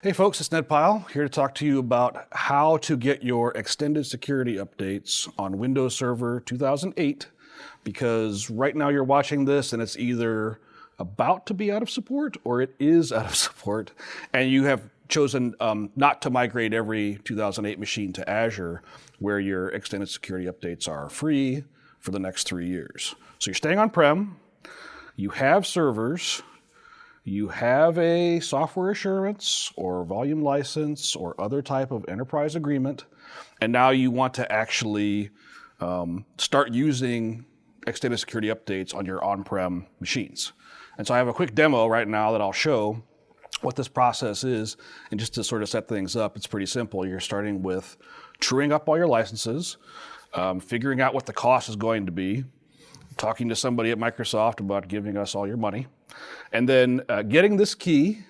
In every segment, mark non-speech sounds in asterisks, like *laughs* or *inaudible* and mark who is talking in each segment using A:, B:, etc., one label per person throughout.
A: Hey folks, it's Ned Pyle here to talk to you about how to get your extended security updates on Windows Server 2008 because right now you're watching this and it's either about to be out of support or it is out of *laughs* support and you have chosen um, not to migrate every 2008 machine to Azure where your extended security updates are free for the next three years. So you're staying on-prem, you have servers, you have a software assurance or volume license or other type of enterprise agreement, and now you want to actually um, start using extended security updates on your on-prem machines. And so I have a quick demo right now that I'll show what this process is. And just to sort of set things up, it's pretty simple. You're starting with truing up all your licenses, um, figuring out what the cost is going to be, talking to somebody at Microsoft about giving us all your money, and then uh, getting this key,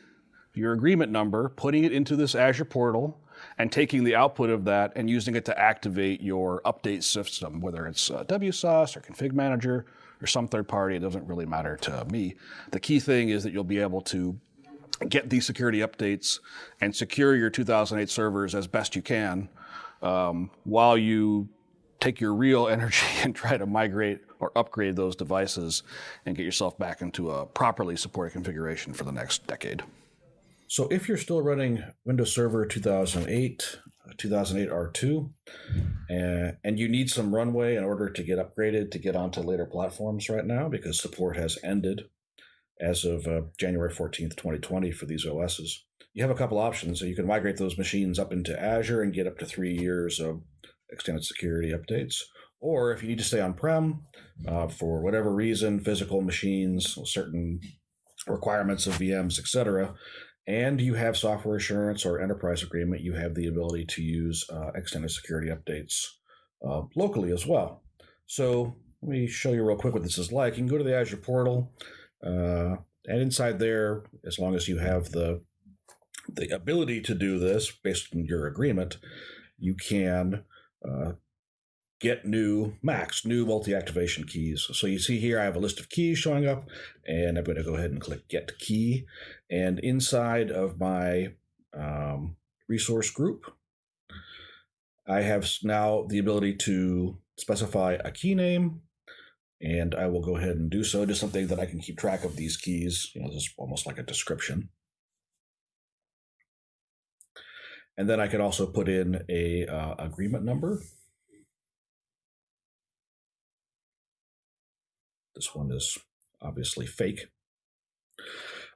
A: your agreement number, putting it into this Azure portal, and taking the output of that and using it to activate your update system, whether it's uh, WSUS or Config Manager or some third party, it doesn't really matter to me. The key thing is that you'll be able to get these security updates and secure your 2008 servers as best you can um, while you take your real *laughs* energy and try to migrate or upgrade those devices and get yourself back into a properly supported configuration for the next decade.
B: So if you're still running Windows Server 2008, 2008 R2, and, and you need some runway in order to get upgraded to get onto later platforms right now because support has ended as of uh, January 14th, 2020 for these OSs, you have a couple options. So you can migrate those machines up into Azure and get up to three years of extended security updates. Or if you need to stay on-prem uh, for whatever reason, physical machines, certain requirements of VMs, etc., and you have software assurance or enterprise agreement, you have the ability to use uh, extended security updates uh, locally as well. So let me show you real quick what this is like. You can go to the Azure portal, uh, and inside there, as long as you have the the ability to do this based on your agreement, you can uh, get new MAKs, new multi-activation keys. So you see here, I have a list of keys showing up, and I'm going to go ahead and click Get Key. And inside of my um, resource group, I have now the ability to specify a key name, and I will go ahead and do so. Just something that I can keep track of these keys. You know, this is almost like a description. And then I could also put in a uh, agreement number. This one is obviously fake.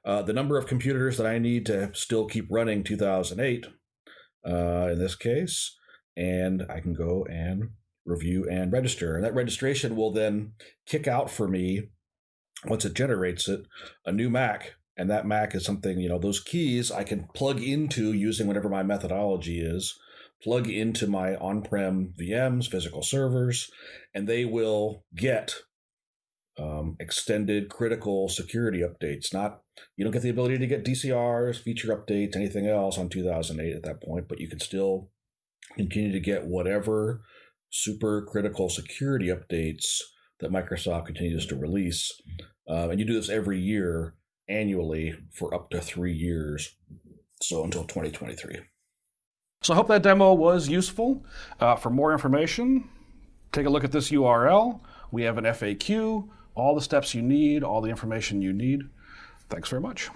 B: Uh, the number of computers that I need to still keep running 2008 uh, in this case, and I can go and review and register. And that registration will then kick out for me, once it generates it, a new MAK. And that MAK is something, you know, those keys I can plug into using whatever my methodology is, plug into my on prem VMs, physical servers, and they will get um, extended critical security updates. Not you don't get the ability to get DCRs, feature updates, anything else on 2008 at that point, but you can still continue to get whatever super critical security updates that Microsoft continues to release. Uh, and you do this every year annually for up to three years. So until 2023.
A: So I hope that demo was useful. Uh, for more information, take a look at this URL. We have an FAQ all the steps you need, all the information you need. Thanks very much.